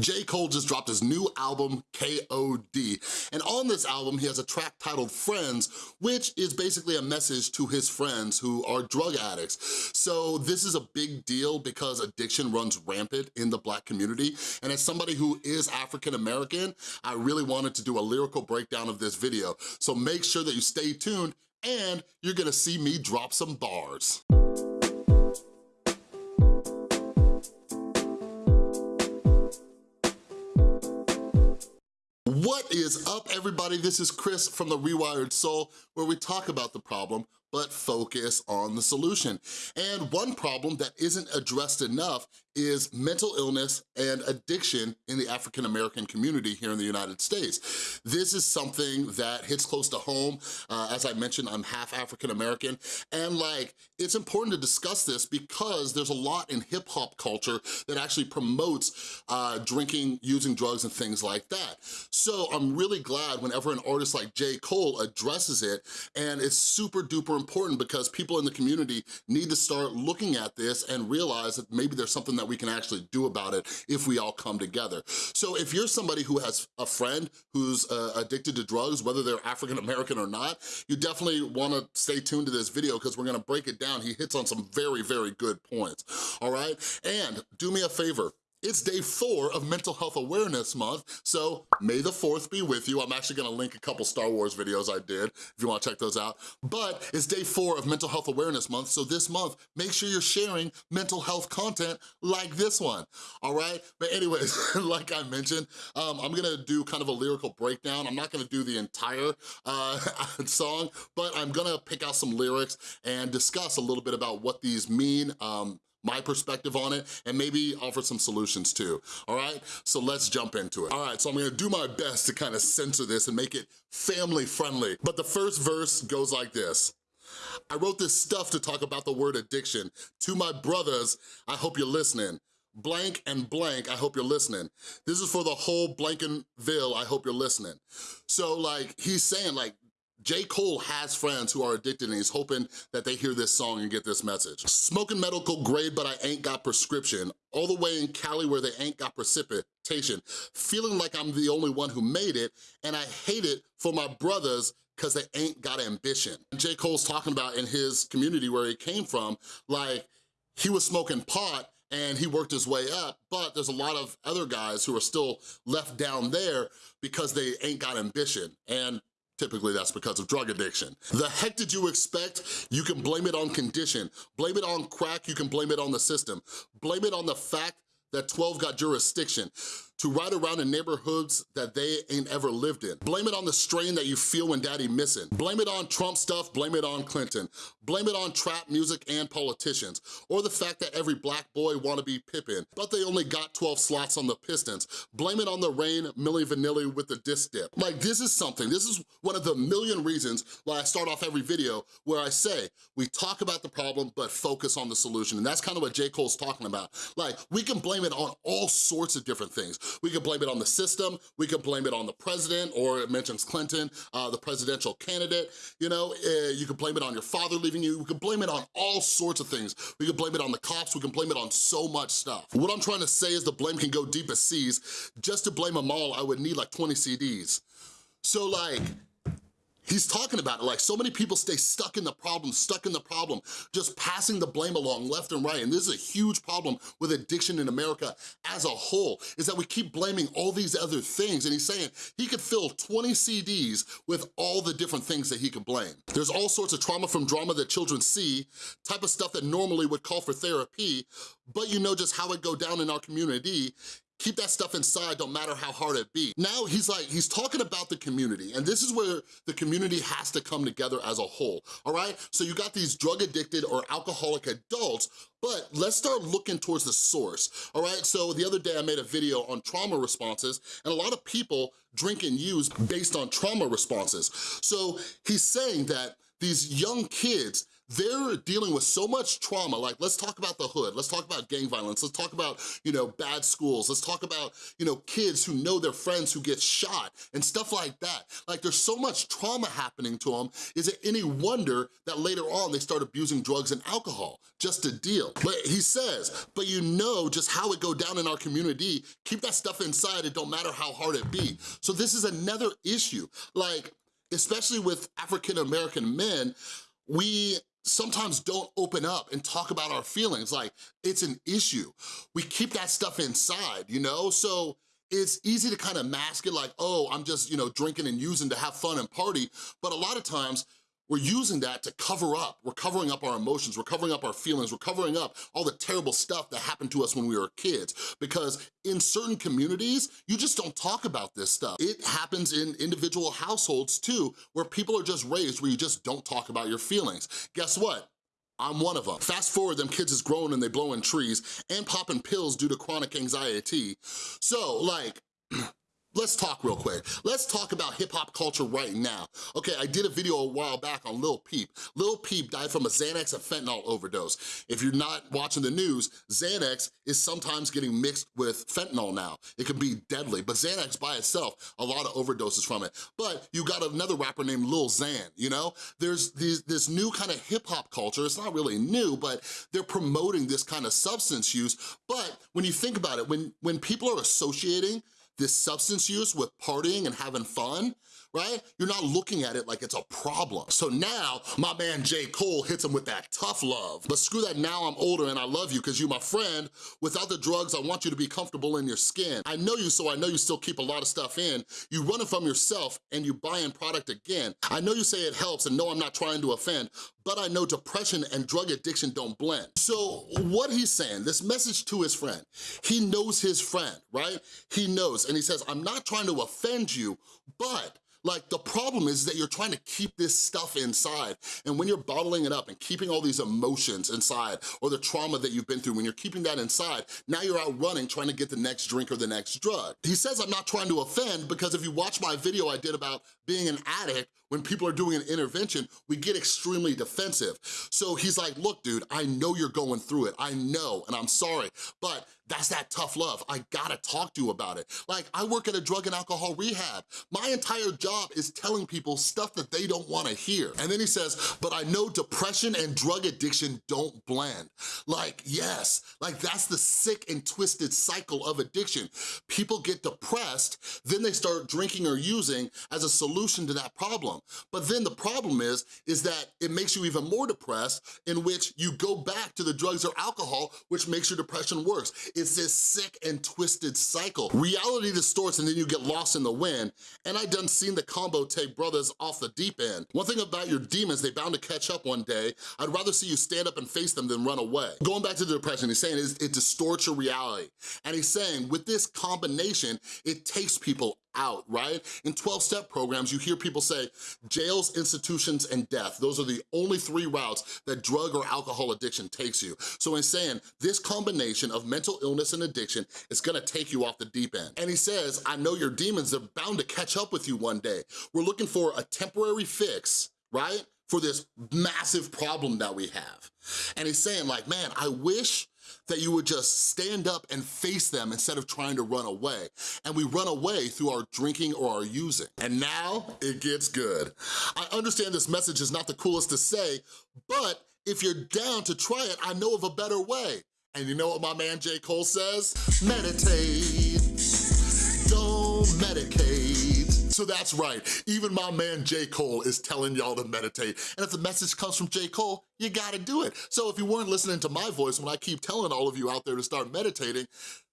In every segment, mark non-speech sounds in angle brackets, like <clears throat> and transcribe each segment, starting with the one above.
J. Cole just dropped his new album, K.O.D. And on this album, he has a track titled Friends, which is basically a message to his friends who are drug addicts. So this is a big deal because addiction runs rampant in the black community. And as somebody who is African-American, I really wanted to do a lyrical breakdown of this video. So make sure that you stay tuned and you're gonna see me drop some bars. What is up, everybody? This is Chris from The Rewired Soul, where we talk about the problem, but focus on the solution. And one problem that isn't addressed enough is mental illness and addiction in the African-American community here in the United States. This is something that hits close to home. Uh, as I mentioned, I'm half African-American, and like, it's important to discuss this because there's a lot in hip hop culture that actually promotes uh, drinking, using drugs, and things like that. So I'm really glad whenever an artist like J. Cole addresses it, and it's super duper important because people in the community need to start looking at this and realize that maybe there's something that we can actually do about it if we all come together. So if you're somebody who has a friend who's uh, addicted to drugs, whether they're African-American or not, you definitely wanna stay tuned to this video because we're gonna break it down. He hits on some very, very good points, all right? And do me a favor, it's day four of Mental Health Awareness Month, so may the 4th be with you. I'm actually gonna link a couple Star Wars videos I did, if you wanna check those out. But it's day four of Mental Health Awareness Month, so this month, make sure you're sharing mental health content like this one, all right? But anyways, <laughs> like I mentioned, um, I'm gonna do kind of a lyrical breakdown. I'm not gonna do the entire uh, <laughs> song, but I'm gonna pick out some lyrics and discuss a little bit about what these mean, um, my perspective on it, and maybe offer some solutions too, all right? So let's jump into it. All right, so I'm gonna do my best to kind of censor this and make it family friendly. But the first verse goes like this. I wrote this stuff to talk about the word addiction. To my brothers, I hope you're listening blank and blank, I hope you're listening. This is for the whole Blankenville, I hope you're listening. So like, he's saying like, J. Cole has friends who are addicted and he's hoping that they hear this song and get this message. Smoking medical grade, but I ain't got prescription. All the way in Cali where they ain't got precipitation. Feeling like I'm the only one who made it, and I hate it for my brothers because they ain't got ambition. J. Cole's talking about in his community where he came from, like, he was smoking pot and he worked his way up, but there's a lot of other guys who are still left down there because they ain't got ambition. And Typically that's because of drug addiction. The heck did you expect? You can blame it on condition. Blame it on crack, you can blame it on the system. Blame it on the fact that 12 got jurisdiction to ride around in neighborhoods that they ain't ever lived in. Blame it on the strain that you feel when daddy missing. Blame it on Trump stuff, blame it on Clinton. Blame it on trap music and politicians. Or the fact that every black boy wanna be Pippen, but they only got 12 slots on the Pistons. Blame it on the rain, Milli Vanilli with the disc dip. Like this is something, this is one of the million reasons why I start off every video where I say, we talk about the problem, but focus on the solution. And that's kind of what J. Cole's talking about. Like, we can blame it on all sorts of different things. We can blame it on the system, we can blame it on the president, or it mentions Clinton, uh, the presidential candidate, you know, uh, you can blame it on your father leaving you, we can blame it on all sorts of things. We can blame it on the cops, we can blame it on so much stuff. What I'm trying to say is the blame can go deep as seas. Just to blame them all, I would need like 20 CDs. So like, He's talking about it, like so many people stay stuck in the problem, stuck in the problem, just passing the blame along left and right. And this is a huge problem with addiction in America as a whole, is that we keep blaming all these other things. And he's saying he could fill 20 CDs with all the different things that he could blame. There's all sorts of trauma from drama that children see, type of stuff that normally would call for therapy, but you know just how it go down in our community keep that stuff inside, don't matter how hard it be. Now he's like, he's talking about the community, and this is where the community has to come together as a whole, all right? So you got these drug addicted or alcoholic adults, but let's start looking towards the source, all right? So the other day I made a video on trauma responses, and a lot of people drink and use based on trauma responses. So he's saying that these young kids, they're dealing with so much trauma, like let's talk about the hood, let's talk about gang violence, let's talk about, you know, bad schools, let's talk about, you know, kids who know their friends who get shot and stuff like that. Like there's so much trauma happening to them, is it any wonder that later on they start abusing drugs and alcohol just to deal? But he says, but you know just how it go down in our community, keep that stuff inside, it don't matter how hard it be. So this is another issue. Like, especially with African-American men, we sometimes don't open up and talk about our feelings like it's an issue. We keep that stuff inside, you know? So it's easy to kind of mask it like, oh, I'm just, you know, drinking and using to have fun and party. But a lot of times we're using that to cover up. We're covering up our emotions, we're covering up our feelings, we're covering up all the terrible stuff that happened to us when we were kids. Because in certain communities, you just don't talk about this stuff. It happens in individual households too, where people are just raised where you just don't talk about your feelings. Guess what? I'm one of them. Fast forward, them kids is growing and they blowing trees and popping pills due to chronic anxiety. So like, <clears throat> Let's talk real quick. Let's talk about hip hop culture right now. Okay, I did a video a while back on Lil Peep. Lil Peep died from a Xanax and fentanyl overdose. If you're not watching the news, Xanax is sometimes getting mixed with fentanyl now. It can be deadly, but Xanax by itself, a lot of overdoses from it. But you got another rapper named Lil Xan, you know? There's these, this new kind of hip hop culture. It's not really new, but they're promoting this kind of substance use. But when you think about it, when, when people are associating this substance use with partying and having fun, right? You're not looking at it like it's a problem. So now, my man J. Cole hits him with that tough love. But screw that, now I'm older and I love you because you my friend. Without the drugs, I want you to be comfortable in your skin. I know you, so I know you still keep a lot of stuff in. You run it from yourself and you buy in product again. I know you say it helps and no, I'm not trying to offend, but I know depression and drug addiction don't blend. So what he's saying, this message to his friend, he knows his friend, right? He knows, and he says, I'm not trying to offend you, but like the problem is that you're trying to keep this stuff inside and when you're bottling it up and keeping all these emotions inside or the trauma that you've been through, when you're keeping that inside, now you're out running trying to get the next drink or the next drug. He says I'm not trying to offend because if you watch my video I did about being an addict, when people are doing an intervention, we get extremely defensive. So he's like, look, dude, I know you're going through it. I know, and I'm sorry, but that's that tough love. I gotta talk to you about it. Like, I work at a drug and alcohol rehab. My entire job is telling people stuff that they don't wanna hear. And then he says, but I know depression and drug addiction don't blend. Like, yes, like that's the sick and twisted cycle of addiction. People get depressed, then they start drinking or using as a solution to that problem. But then the problem is, is that it makes you even more depressed in which you go back to the drugs or alcohol, which makes your depression worse. It's this sick and twisted cycle. Reality distorts and then you get lost in the wind. And I done seen the combo take brothers off the deep end. One thing about your demons, they bound to catch up one day. I'd rather see you stand up and face them than run away. Going back to the depression, he's saying it distorts your reality. And he's saying with this combination, it takes people out, right? In 12-step programs, you hear people say, jails, institutions, and death. Those are the only three routes that drug or alcohol addiction takes you. So in saying, this combination of mental illness and addiction is gonna take you off the deep end. And he says, I know your demons are bound to catch up with you one day. We're looking for a temporary fix, right? For this massive problem that we have. And he's saying like, man, I wish that you would just stand up and face them instead of trying to run away. And we run away through our drinking or our using. And now it gets good. I understand this message is not the coolest to say, but if you're down to try it, I know of a better way. And you know what my man J. Cole says? Meditate, don't medicate. So that's right, even my man J. Cole is telling y'all to meditate. And if the message comes from J. Cole, you gotta do it. So if you weren't listening to my voice when I keep telling all of you out there to start meditating,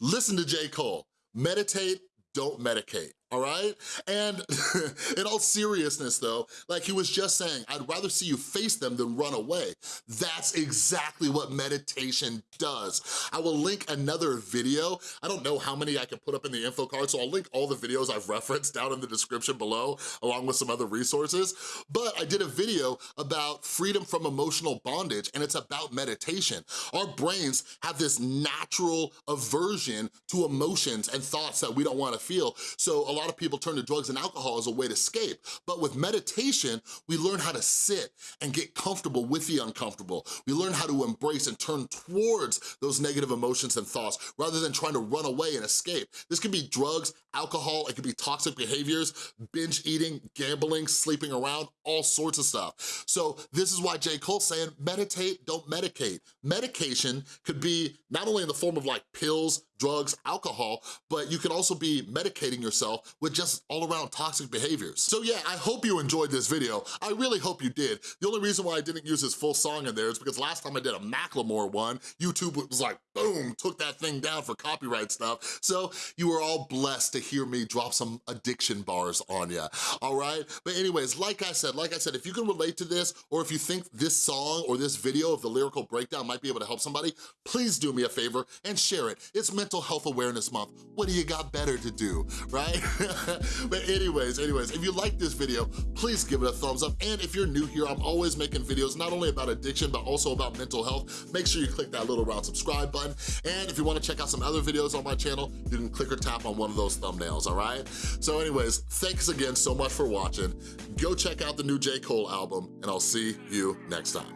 listen to J. Cole. Meditate, don't medicate all right? And <laughs> in all seriousness though, like he was just saying, I'd rather see you face them than run away. That's exactly what meditation does. I will link another video. I don't know how many I can put up in the info card, so I'll link all the videos I've <laughs> referenced down in the description below, along with some other resources. But I did a video about freedom from emotional bondage, and it's about meditation. Our brains have this natural aversion to emotions and thoughts that we don't wanna feel. So lot of people turn to drugs and alcohol as a way to escape, but with meditation, we learn how to sit and get comfortable with the uncomfortable. We learn how to embrace and turn towards those negative emotions and thoughts rather than trying to run away and escape. This can be drugs, alcohol, it could be toxic behaviors, binge eating, gambling, sleeping around, all sorts of stuff. So this is why J. Cole's saying meditate, don't medicate. Medication could be not only in the form of like pills, drugs, alcohol, but you can also be medicating yourself with just all around toxic behaviors. So yeah, I hope you enjoyed this video. I really hope you did. The only reason why I didn't use his full song in there is because last time I did a Macklemore one, YouTube was like, boom, took that thing down for copyright stuff. So you were all blessed to hear me drop some addiction bars on ya, all right? But anyways, like I said, like I said, if you can relate to this or if you think this song or this video of the lyrical breakdown might be able to help somebody, please do me a favor and share it. It's Mental Health Awareness Month. What do you got better to do, right? <laughs> but anyways, anyways, if you like this video, please give it a thumbs up. And if you're new here, I'm always making videos not only about addiction, but also about mental health. Make sure you click that little round subscribe button. And if you wanna check out some other videos on my channel, you can click or tap on one of those thumbnails, all right? So anyways, thanks again so much for watching. Go check out the new J. Cole album, and I'll see you next time.